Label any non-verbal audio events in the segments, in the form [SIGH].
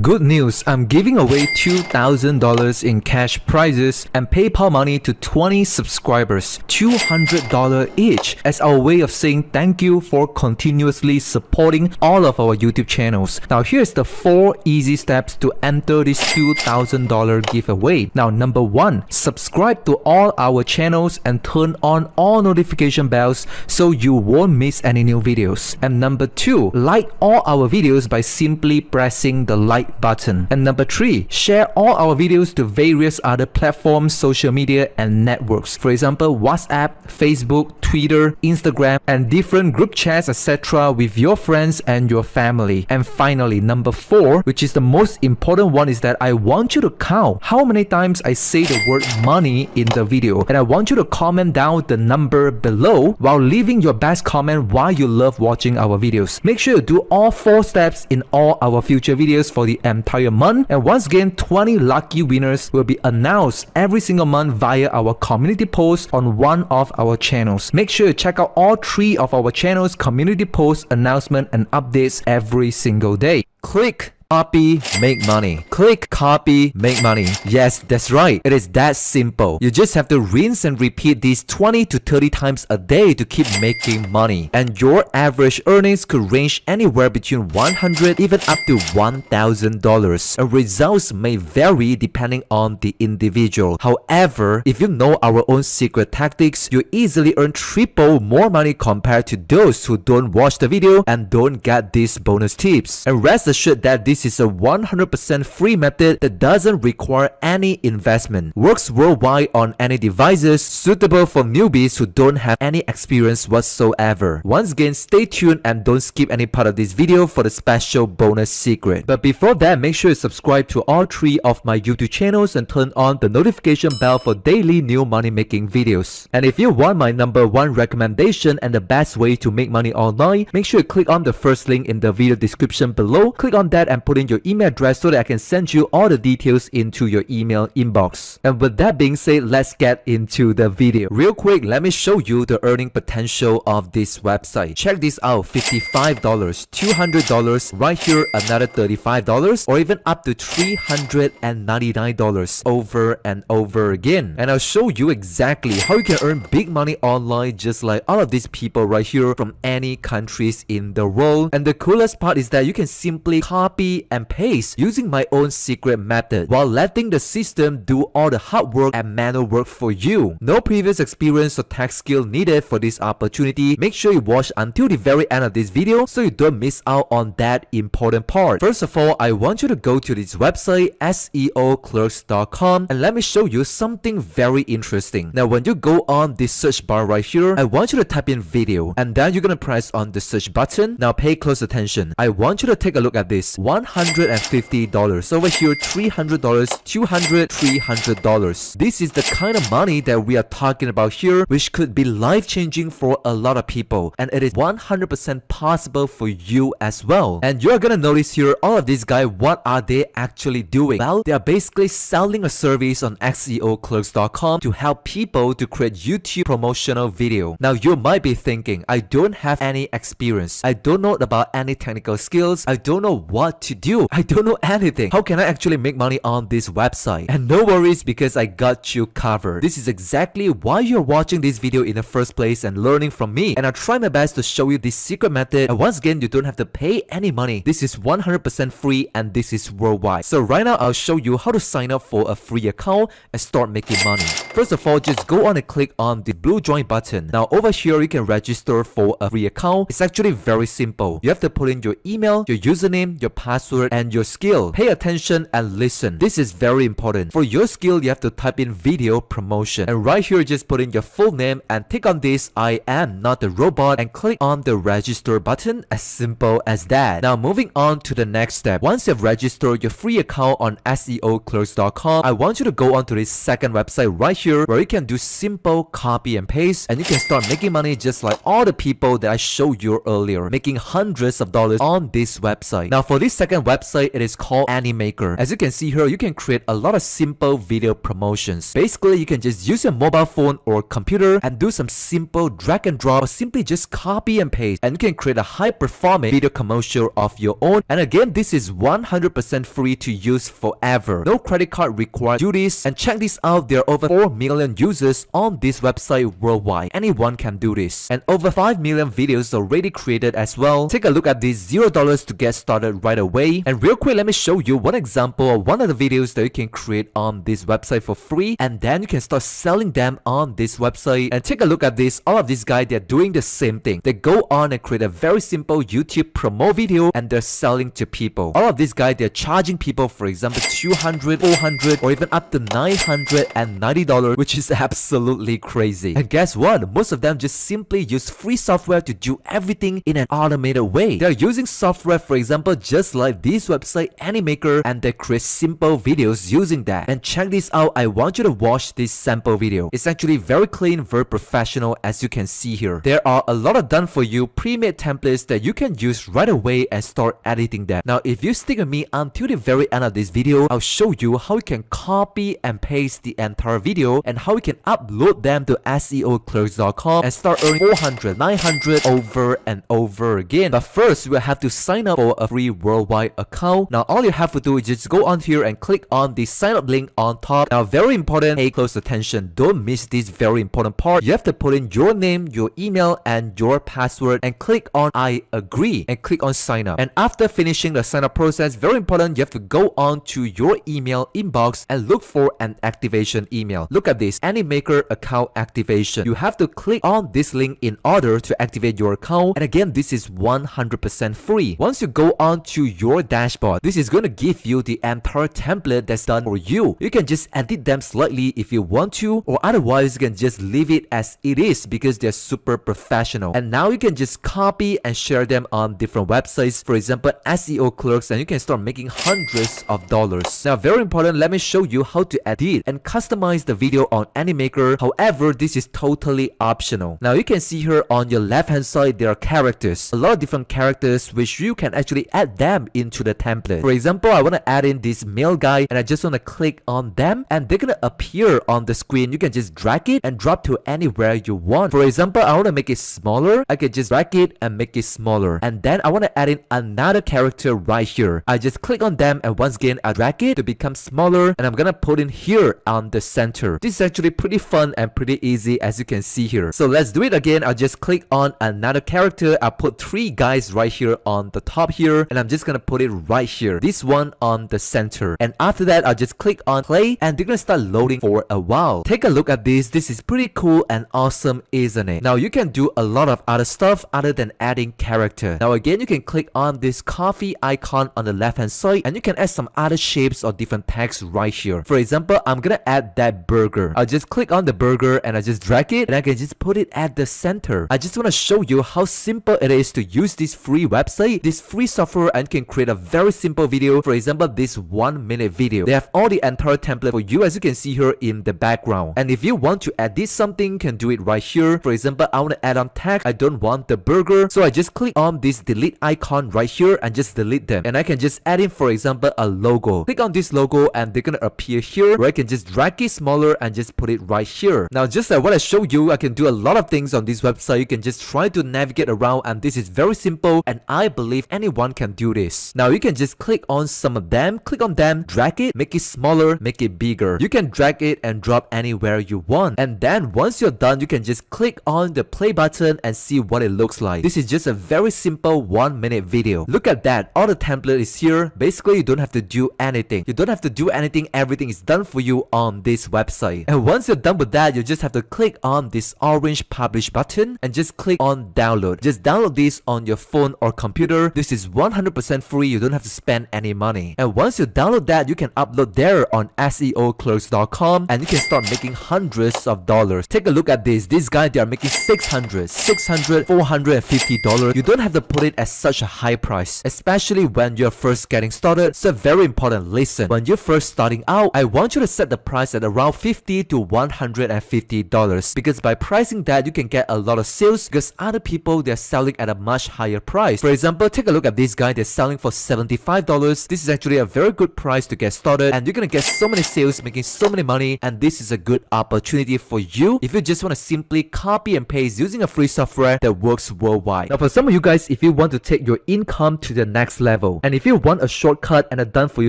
Good news, I'm giving away $2,000 in cash prizes and PayPal money to 20 subscribers, $200 each, as our way of saying thank you for continuously supporting all of our YouTube channels. Now here's the 4 easy steps to enter this $2,000 giveaway. Now number 1, subscribe to all our channels and turn on all notification bells so you won't miss any new videos. And number 2, like all our videos by simply pressing the like like button. And number three, share all our videos to various other platforms, social media, and networks. For example, WhatsApp, Facebook, Twitter, Instagram, and different group chats, etc. with your friends and your family. And finally, number four, which is the most important one, is that I want you to count how many times I say the word money in the video. And I want you to comment down the number below while leaving your best comment why you love watching our videos. Make sure you do all four steps in all our future videos for the the entire month. And once again, 20 lucky winners will be announced every single month via our community post on one of our channels. Make sure you check out all three of our channels community posts, announcement and updates every single day. Click Copy, make money. Click copy, make money. Yes, that's right. It is that simple. You just have to rinse and repeat these 20 to 30 times a day to keep making money. And your average earnings could range anywhere between 100 even up to $1,000. And results may vary depending on the individual. However, if you know our own secret tactics, you easily earn triple more money compared to those who don't watch the video and don't get these bonus tips. And rest assured that this this is a 100% free method that doesn't require any investment. Works worldwide on any devices, suitable for newbies who don't have any experience whatsoever. Once again, stay tuned and don't skip any part of this video for the special bonus secret. But before that, make sure you subscribe to all three of my YouTube channels and turn on the notification bell for daily new money making videos. And if you want my number one recommendation and the best way to make money online, make sure you click on the first link in the video description below. Click on that and put in your email address so that I can send you all the details into your email inbox. And with that being said, let's get into the video. Real quick, let me show you the earning potential of this website. Check this out, $55, $200, right here another $35 or even up to $399 over and over again. And I'll show you exactly how you can earn big money online just like all of these people right here from any countries in the world. And the coolest part is that you can simply copy and paste using my own secret method while letting the system do all the hard work and manual work for you. No previous experience or tech skill needed for this opportunity. Make sure you watch until the very end of this video so you don't miss out on that important part. First of all, I want you to go to this website seoclerks.com and let me show you something very interesting. Now when you go on this search bar right here, I want you to type in video and then you're gonna press on the search button. Now pay close attention. I want you to take a look at this. One $150. Over here, $300, $200, $300. This is the kind of money that we are talking about here, which could be life-changing for a lot of people. And it is 100% possible for you as well. And you're gonna notice here, all of these guys, what are they actually doing? Well, they are basically selling a service on SEOclerks.com to help people to create YouTube promotional video. Now, you might be thinking, I don't have any experience. I don't know about any technical skills. I don't know what to do. I don't know anything. How can I actually make money on this website? And no worries because I got you covered. This is exactly why you're watching this video in the first place and learning from me. And I'll try my best to show you this secret method. And once again, you don't have to pay any money. This is 100% free and this is worldwide. So right now, I'll show you how to sign up for a free account and start making money. First of all, just go on and click on the blue join button. Now over here, you can register for a free account. It's actually very simple. You have to put in your email, your username, your password, password, and your skill. Pay attention and listen. This is very important. For your skill, you have to type in video promotion. And right here, just put in your full name and tick on this I am not a robot and click on the register button as simple as that. Now moving on to the next step. Once you've registered your free account on SEOclerks.com, I want you to go on to this second website right here where you can do simple copy and paste and you can start making money just like all the people that I showed you earlier, making hundreds of dollars on this website. Now for this second second website, it is called Animaker. As you can see here, you can create a lot of simple video promotions. Basically, you can just use your mobile phone or computer and do some simple drag and drop or simply just copy and paste and you can create a high performing video commercial of your own. And again, this is 100% free to use forever. No credit card required. Do this and check this out. There are over 4 million users on this website worldwide. Anyone can do this. And over 5 million videos already created as well. Take a look at this $0 to get started right away. And real quick, let me show you one example of one of the videos that you can create on this website for free. And then you can start selling them on this website. And take a look at this. All of these guys, they're doing the same thing. They go on and create a very simple YouTube promo video and they're selling to people. All of these guys, they're charging people, for example, 200 400 or even up to $990, which is [LAUGHS] absolutely crazy. And guess what? Most of them just simply use free software to do everything in an automated way. They're using software, for example, just like this website Animaker and they create simple videos using that. And check this out, I want you to watch this sample video. It's actually very clean, very professional as you can see here. There are a lot of done for you pre-made templates that you can use right away and start editing them. Now if you stick with me until the very end of this video, I'll show you how you can copy and paste the entire video and how you can upload them to SEOclerks.com and start earning 400, 900 over and over again. But first, you have to sign up for a free worldwide account. Now all you have to do is just go on here and click on the sign up link on top. Now very important, pay close attention. Don't miss this very important part. You have to put in your name, your email and your password and click on I agree and click on sign up. And after finishing the sign up process, very important, you have to go on to your email inbox and look for an activation email. Look at this Animaker account activation. You have to click on this link in order to activate your account. And again, this is 100% free. Once you go on to your dashboard, this is to give you the entire template that's done for you. You can just edit them slightly if you want to, or otherwise you can just leave it as it is because they're super professional. And now you can just copy and share them on different websites. For example, SEO clerks, and you can start making hundreds of dollars. Now, very important, let me show you how to edit and customize the video on Animaker. However, this is totally optional. Now, you can see here on your left hand side, there are characters. A lot of different characters which you can actually add them into the template. For example, I want to add in this male guy and I just want to click on them and they're gonna appear on the screen. You can just drag it and drop to anywhere you want. For example, I want to make it smaller. I can just drag it and make it smaller. And then I want to add in another character right here. I just click on them and once again I drag it to become smaller and I'm gonna put in here on the center. This is actually pretty fun and pretty easy as you can see here. So let's do it again. I'll just click on another character. I'll put three guys right here on the top here and I'm just gonna put it right here. This one on the center. And after that, I'll just click on play and they're gonna start loading for a while. Take a look at this. This is pretty cool and awesome, isn't it? Now you can do a lot of other stuff other than adding character. Now again, you can click on this coffee icon on the left hand side and you can add some other shapes or different text right here. For example, I'm gonna add that burger. I'll just click on the burger and I just drag it and I can just put it at the center. I just want to show you how simple it is to use this free website, this free software and can create a very simple video. For example, this one minute video. They have all the entire template for you as you can see here in the background. And if you want to edit something, you can do it right here. For example, I want to add on text. I don't want the burger. So I just click on this delete icon right here and just delete them. And I can just add in, for example, a logo. Click on this logo and they're gonna appear here where I can just drag it smaller and just put it right here. Now, just like what I showed you, I can do a lot of things on this website. You can just try to navigate around and this is very simple and I believe anyone can do this. Now, you can just click on some of them, click on them, drag it, make it smaller, make it bigger. You can drag it and drop anywhere you want. And then once you're done, you can just click on the play button and see what it looks like. This is just a very simple one minute video. Look at that. All the template is here. Basically, you don't have to do anything. You don't have to do anything. Everything is done for you on this website. And once you're done with that, you just have to click on this orange publish button and just click on download. Just download this on your phone or computer. This is 100% free. You don't have to spend any money. And once you download that, you can upload there on SEOclerks.com and you can start making hundreds of dollars. Take a look at this. This guy, they are making 600, 600, 450 dollars. You don't have to put it at such a high price, especially when you're first getting started. So very important, listen. When you're first starting out, I want you to set the price at around 50 to 150 dollars because by pricing that, you can get a lot of sales because other people, they're selling at a much higher price. For example, take a look at this guy. They're selling for $75. This is actually a very good price to get started and you're gonna get so many sales making so many money and this is a good opportunity for you if you just want to simply copy and paste using a free software that works worldwide. Now for some of you guys, if you want to take your income to the next level and if you want a shortcut and a done for you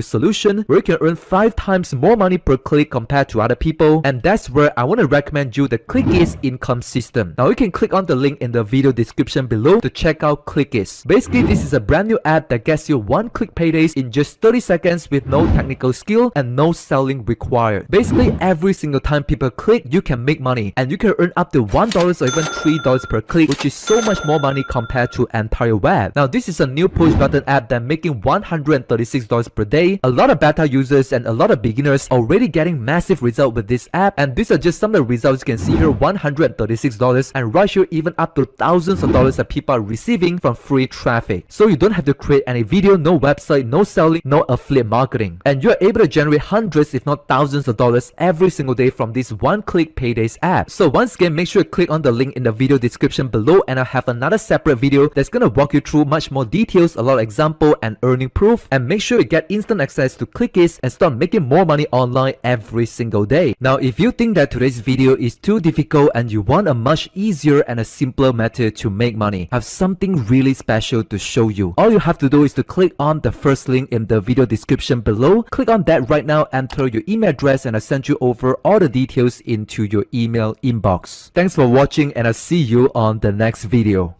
solution where you can earn 5 times more money per click compared to other people and that's where I want to recommend you the Clickies income system. Now you can click on the link in the video description below to check out Clickies. Basically this is a brand new app that gets you one click paydays in just 30 seconds with no technical skill and no selling required. Basically every single time people click you can make money and you can earn up to $1 or even $3 per click which is so much more money compared to entire web. Now this is a new push button app that making $136 per day. A lot of beta users and a lot of beginners already getting massive result with this app and these are just some of the results you can see here $136 and right here even up to thousands of dollars that people are receiving from free traffic. So you don't have to create any video, no website, no selling, no affiliate marketing. And you're able to generate hundreds if not thousands of dollars every single day from this one-click paydays app. So once again, make sure you click on the link in the video description below and I'll have another separate video that's gonna walk you through much more details, a lot of example and earning proof and make sure you get instant access to Clickies and start making more money online every single day. Now if you think that today's video is too difficult and you want a much easier and a simpler method to make money, I have something really special to show you. All you have to do is to click on the first link in the video description below. Click on that right now, enter your email address and I'll send you over all the details into your email inbox. Thanks for watching and I'll see you on the next video.